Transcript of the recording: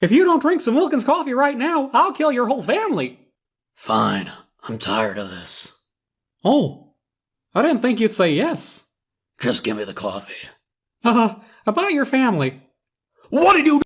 If you don't drink some Wilkins coffee right now, I'll kill your whole family. Fine. I'm tired of this. Oh, I didn't think you'd say yes. Just give me the coffee. Uh, about your family. What did you